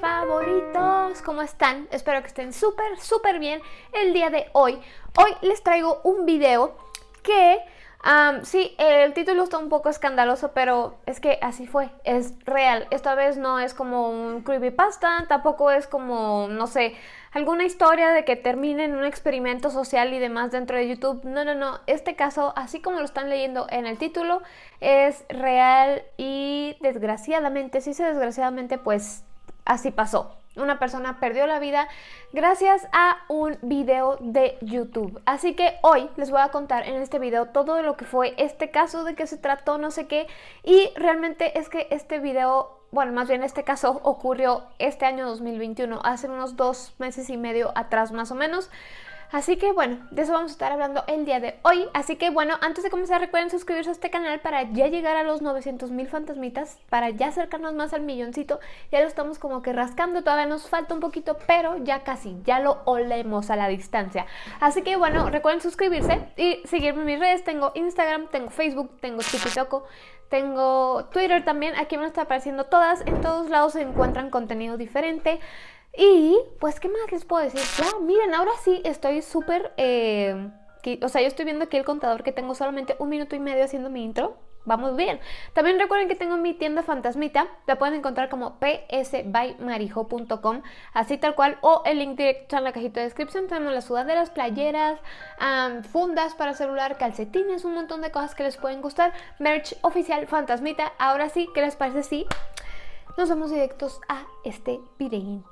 favoritos, ¿cómo están? Espero que estén súper, súper bien el día de hoy. Hoy les traigo un video que, sí, el título está un poco escandaloso, pero es que así fue, es real. Esta vez no es como un creepypasta, tampoco es como, no sé, alguna historia de que termine en un experimento social y demás dentro de YouTube. No, no, no. Este caso, así como lo están leyendo en el título, es real y desgraciadamente, si se desgraciadamente, pues así pasó. Una persona perdió la vida gracias a un video de YouTube. Así que hoy les voy a contar en este video todo lo que fue este caso, de qué se trató, no sé qué. Y realmente es que este video bueno, más bien este caso ocurrió este año 2021, hace unos dos meses y medio atrás más o menos. Así que bueno, de eso vamos a estar hablando el día de hoy. Así que bueno, antes de comenzar recuerden suscribirse a este canal para ya llegar a los 900 mil fantasmitas, para ya acercarnos más al milloncito. Ya lo estamos como que rascando, todavía nos falta un poquito, pero ya casi, ya lo olemos a la distancia. Así que bueno, recuerden suscribirse y seguirme en mis redes. Tengo Instagram, tengo Facebook, tengo TikTok, tengo Twitter también. Aquí van a estar apareciendo todas. En todos lados se encuentran contenido diferente. Y pues, ¿qué más les puedo decir? Ya, miren, ahora sí estoy súper... Eh, o sea, yo estoy viendo aquí el contador que tengo solamente un minuto y medio haciendo mi intro. Vamos bien. También recuerden que tengo mi tienda fantasmita. La pueden encontrar como psbymarijo.com, así tal cual. O el link directo en la cajita de descripción. Tenemos las sudaderas, playeras, fundas para celular, calcetines, un montón de cosas que les pueden gustar. Merch oficial fantasmita. Ahora sí, ¿qué les parece? Sí nos vamos directos a este video.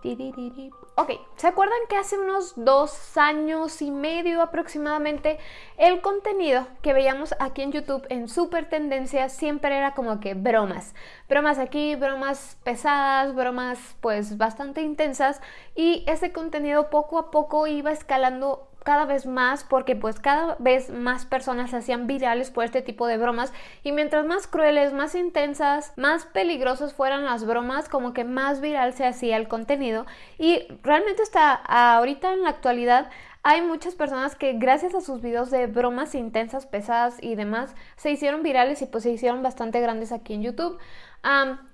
Ok, ¿se acuerdan que hace unos dos años y medio aproximadamente el contenido que veíamos aquí en YouTube en Super Tendencia siempre era como que bromas? Bromas aquí, bromas pesadas, bromas pues bastante intensas y ese contenido poco a poco iba escalando cada vez más porque pues cada vez más personas se hacían virales por este tipo de bromas. Y mientras más crueles, más intensas, más peligrosas fueran las bromas, como que más viral se hacía el contenido. Y realmente hasta ahorita en la actualidad hay muchas personas que gracias a sus videos de bromas intensas, pesadas y demás se hicieron virales y pues se hicieron bastante grandes aquí en YouTube.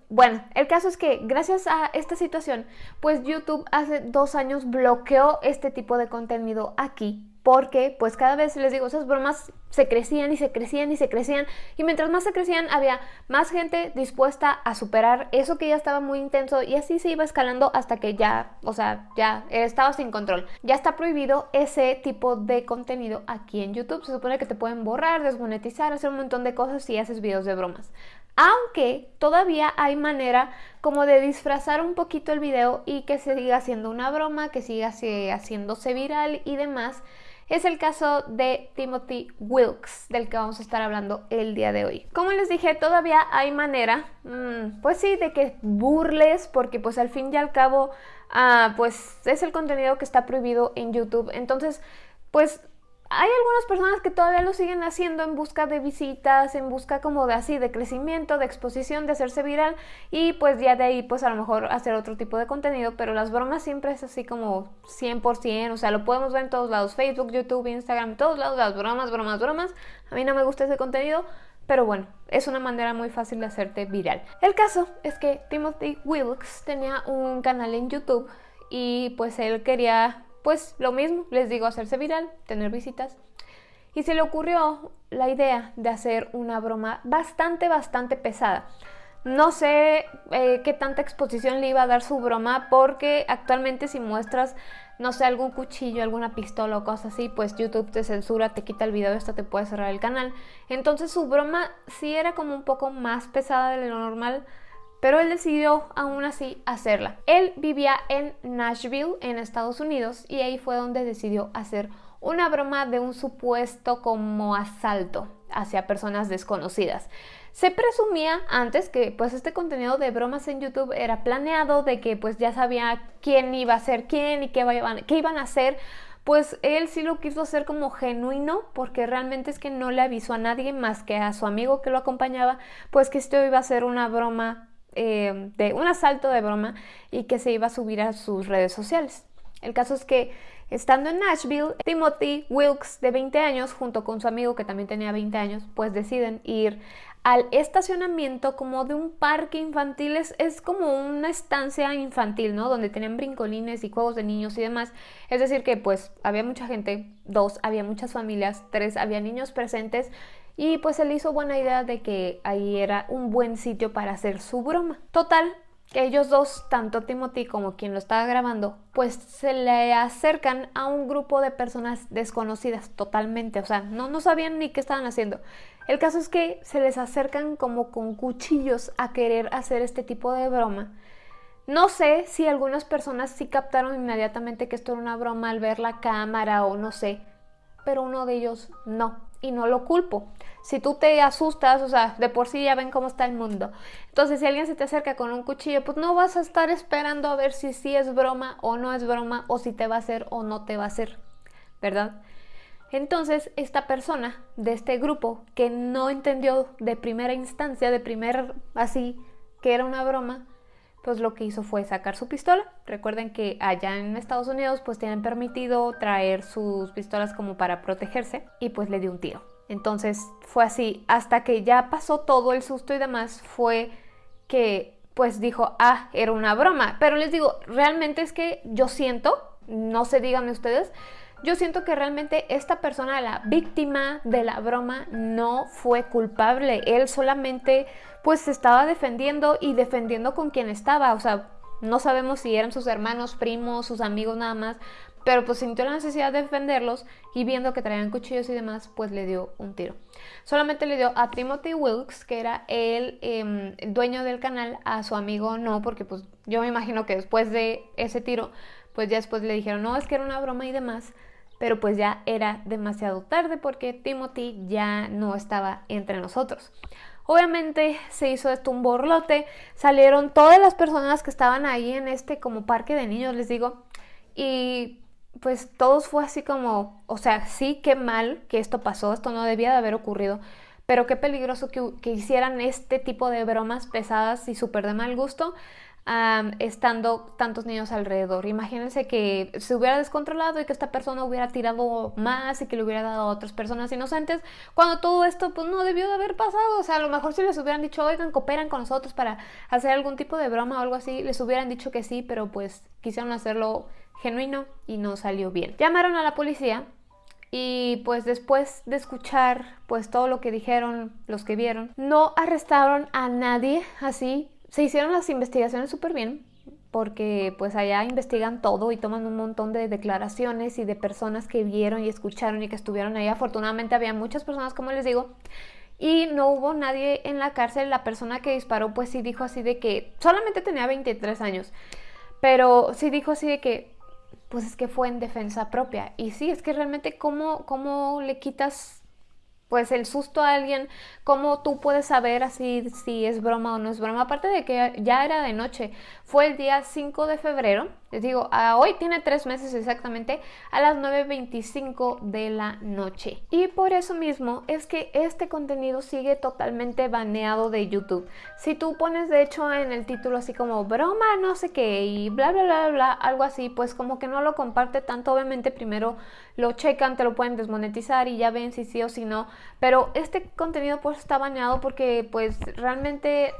Bueno, el caso es que gracias a esta situación, pues YouTube hace dos años bloqueó este tipo de contenido aquí porque pues cada vez les digo, esas bromas se crecían y se crecían y se crecían y mientras más se crecían había más gente dispuesta a superar eso que ya estaba muy intenso y así se iba escalando hasta que ya, o sea, ya estaba sin control. Ya está prohibido ese tipo de contenido aquí en YouTube. Se supone que te pueden borrar, desmonetizar, hacer un montón de cosas si haces videos de bromas. Aunque todavía hay manera como de disfrazar un poquito el video y que siga haciendo una broma, que siga haciéndose viral y demás es el caso de Timothy Wilkes, del que vamos a estar hablando el día de hoy. Como les dije, todavía hay manera, mm, pues sí, de que burles, porque pues al fin y al cabo, ah, pues es el contenido que está prohibido en YouTube. Entonces, pues hay algunas personas que todavía lo siguen haciendo en busca de visitas, en busca como de así, de crecimiento, de exposición, de hacerse viral y pues ya de ahí pues a lo mejor hacer otro tipo de contenido, pero las bromas siempre es así como 100%, o sea, lo podemos ver en todos lados, Facebook, YouTube, Instagram, todos lados, las bromas, bromas, bromas. A mí no me gusta ese contenido, pero bueno, es una manera muy fácil de hacerte viral. El caso es que Timothy Wilkes tenía un canal en YouTube y pues él quería pues lo mismo, les digo, hacerse viral, tener visitas. Y se le ocurrió la idea de hacer una broma bastante, bastante pesada. No sé eh, qué tanta exposición le iba a dar su broma porque actualmente si muestras, no sé, algún cuchillo, alguna pistola o cosas así, pues YouTube te censura, te quita el video y hasta te puede cerrar el canal. Entonces su broma sí era como un poco más pesada de lo normal, pero él decidió aún así hacerla. Él vivía en Nashville, en Estados Unidos, y ahí fue donde decidió hacer una broma de un supuesto como asalto hacia personas desconocidas. Se presumía antes que pues este contenido de bromas en YouTube era planeado, de que pues ya sabía quién iba a ser quién y qué iban, qué iban a hacer, pues él sí lo quiso hacer como genuino porque realmente es que no le avisó a nadie más que a su amigo que lo acompañaba, pues que esto iba a ser una broma eh, de un asalto de broma y que se iba a subir a sus redes sociales. El caso es que estando en Nashville, Timothy Wilkes de 20 años junto con su amigo que también tenía 20 años, pues deciden ir al estacionamiento como de un parque infantil, es, es, como una estancia infantil, ¿no? Donde tienen brincolines y juegos de niños y demás. Es decir, que pues había mucha gente, dos, había muchas familias, tres, había niños presentes y pues él hizo buena idea de que ahí era un buen sitio para hacer su broma. Total, que ellos dos, tanto Timothy como quien lo estaba grabando, pues se le acercan a un grupo de personas desconocidas totalmente, o sea, no, no sabían ni qué estaban haciendo. El caso es que se les acercan como con cuchillos a querer hacer este tipo de broma. No sé si algunas personas sí captaron inmediatamente que esto era una broma al ver la cámara o no sé, pero uno de ellos no, y no lo culpo. Si tú te asustas, o sea, de por sí ya ven cómo está el mundo. Entonces, si alguien se te acerca con un cuchillo, pues no vas a estar esperando a ver si sí es broma o no es broma, o si te va a hacer o no te va a hacer, ¿verdad? Entonces, esta persona de este grupo que no entendió de primera instancia, de primer así, que era una broma, pues lo que hizo fue sacar su pistola. Recuerden que allá en Estados Unidos pues tienen permitido traer sus pistolas como para protegerse y pues le dio un tiro. Entonces fue así, hasta que ya pasó todo el susto y demás, fue que pues dijo, ah, era una broma. Pero les digo, realmente es que yo siento, no se díganme ustedes, yo siento que realmente esta persona, la víctima de la broma, no fue culpable. Él solamente pues se estaba defendiendo y defendiendo con quien estaba. O sea, no sabemos si eran sus hermanos, primos, sus amigos nada más. Pero pues sintió la necesidad de defenderlos y viendo que traían cuchillos y demás, pues le dio un tiro. Solamente le dio a Timothy Wilkes, que era el em, dueño del canal, a su amigo no, porque pues yo me imagino que después de ese tiro, pues ya después le dijeron, no, es que era una broma y demás pero pues ya era demasiado tarde porque Timothy ya no estaba entre nosotros. Obviamente se hizo esto un borlote, salieron todas las personas que estaban ahí en este como parque de niños, les digo, y pues todos fue así como, o sea, sí, qué mal que esto pasó, esto no debía de haber ocurrido, pero qué peligroso que, que hicieran este tipo de bromas pesadas y súper de mal gusto estando tantos niños alrededor. Imagínense que se hubiera descontrolado y que esta persona hubiera tirado más y que le hubiera dado a otras personas inocentes, cuando todo esto pues no debió de haber pasado. O sea, a lo mejor si les hubieran dicho, oigan, cooperan con nosotros para hacer algún tipo de broma o algo así, les hubieran dicho que sí, pero pues quisieron hacerlo genuino y no salió bien. Llamaron a la policía y pues después de escuchar pues todo lo que dijeron los que vieron, no arrestaron a nadie así se hicieron las investigaciones súper bien porque pues allá investigan todo y toman un montón de declaraciones y de personas que vieron y escucharon y que estuvieron ahí. Afortunadamente había muchas personas, como les digo, y no hubo nadie en la cárcel. La persona que disparó pues sí dijo así de que solamente tenía 23 años, pero sí dijo así de que pues es que fue en defensa propia. Y sí, es que realmente cómo, cómo le quitas pues el susto a alguien, cómo tú puedes saber así si es broma o no es broma, aparte de que ya era de noche, fue el día 5 de febrero, les digo, hoy tiene tres meses exactamente, a las 9.25 de la noche. Y por eso mismo es que este contenido sigue totalmente baneado de YouTube. Si tú pones de hecho en el título así como broma no sé qué y bla bla bla bla, algo así, pues como que no lo comparte tanto, obviamente primero lo checan, te lo pueden desmonetizar y ya ven si sí o si no, pero este contenido pues está baneado porque pues realmente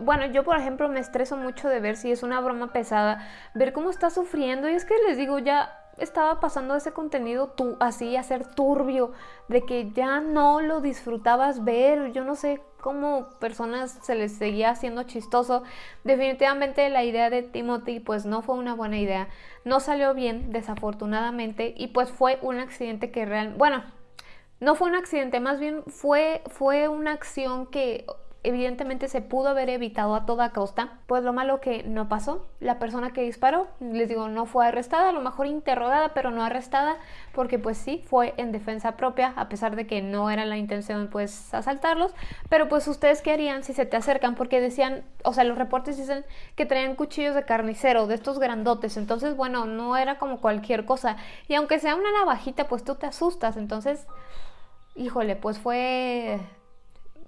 bueno, yo por ejemplo me estreso mucho de ver si es una broma pesada, ver cómo está sufriendo. Y es que les digo ya estaba pasando ese contenido tú así a ser turbio, de que ya no lo disfrutabas ver, yo no sé cómo personas se les seguía haciendo chistoso. Definitivamente la idea de Timothy pues no fue una buena idea, no salió bien desafortunadamente y pues fue un accidente que real, bueno, no fue un accidente, más bien fue, fue una acción que evidentemente se pudo haber evitado a toda costa, pues lo malo que no pasó. La persona que disparó, les digo, no fue arrestada, a lo mejor interrogada, pero no arrestada, porque pues sí, fue en defensa propia, a pesar de que no era la intención pues asaltarlos, pero pues ustedes qué harían si se te acercan, porque decían, o sea, los reportes dicen que traían cuchillos de carnicero, de estos grandotes, entonces bueno, no era como cualquier cosa, y aunque sea una navajita, pues tú te asustas, entonces, híjole, pues fue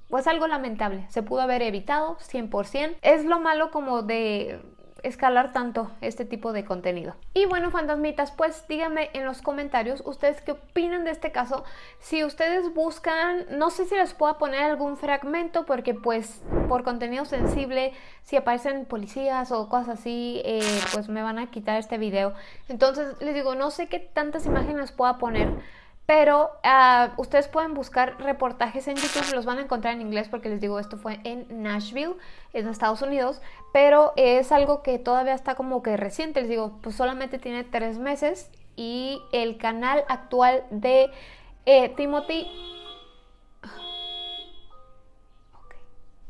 pues algo lamentable, se pudo haber evitado 100%. Es lo malo como de escalar tanto este tipo de contenido. Y bueno, fantasmitas, pues díganme en los comentarios ustedes qué opinan de este caso. Si ustedes buscan, no sé si les puedo poner algún fragmento porque pues por contenido sensible, si aparecen policías o cosas así, eh, pues me van a quitar este video. Entonces les digo, no sé qué tantas imágenes pueda poner. Pero uh, ustedes pueden buscar reportajes en YouTube, los van a encontrar en inglés porque les digo, esto fue en Nashville, en Estados Unidos, pero es algo que todavía está como que reciente, les digo, pues solamente tiene tres meses y el canal actual de eh, Timothy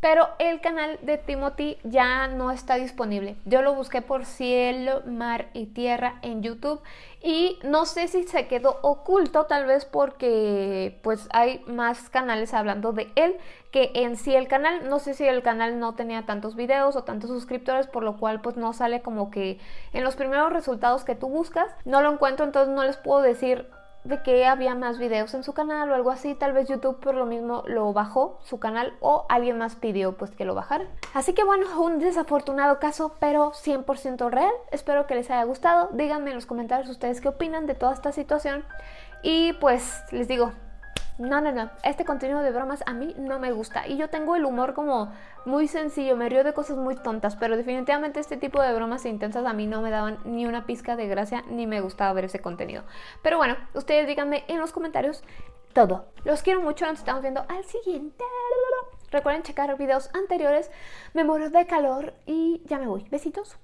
pero el canal de Timothy ya no está disponible. Yo lo busqué por cielo, mar y tierra en YouTube y no sé si se quedó oculto, tal vez porque pues hay más canales hablando de él que en sí el canal. No sé si el canal no tenía tantos videos o tantos suscriptores, por lo cual pues no sale como que en los primeros resultados que tú buscas. No lo encuentro, entonces no les puedo decir de que había más videos en su canal o algo así. Tal vez YouTube por lo mismo lo bajó su canal o alguien más pidió pues que lo bajara. Así que bueno, un desafortunado caso, pero 100% real. Espero que les haya gustado. Díganme en los comentarios ustedes qué opinan de toda esta situación. Y pues les digo, no, no, no, este contenido de bromas a mí no me gusta y yo tengo el humor como muy sencillo, me río de cosas muy tontas, pero definitivamente este tipo de bromas intensas a mí no me daban ni una pizca de gracia ni me gustaba ver ese contenido. Pero bueno, ustedes díganme en los comentarios todo. Los quiero mucho, nos estamos viendo al siguiente. Recuerden checar videos anteriores, me muero de calor y ya me voy. Besitos.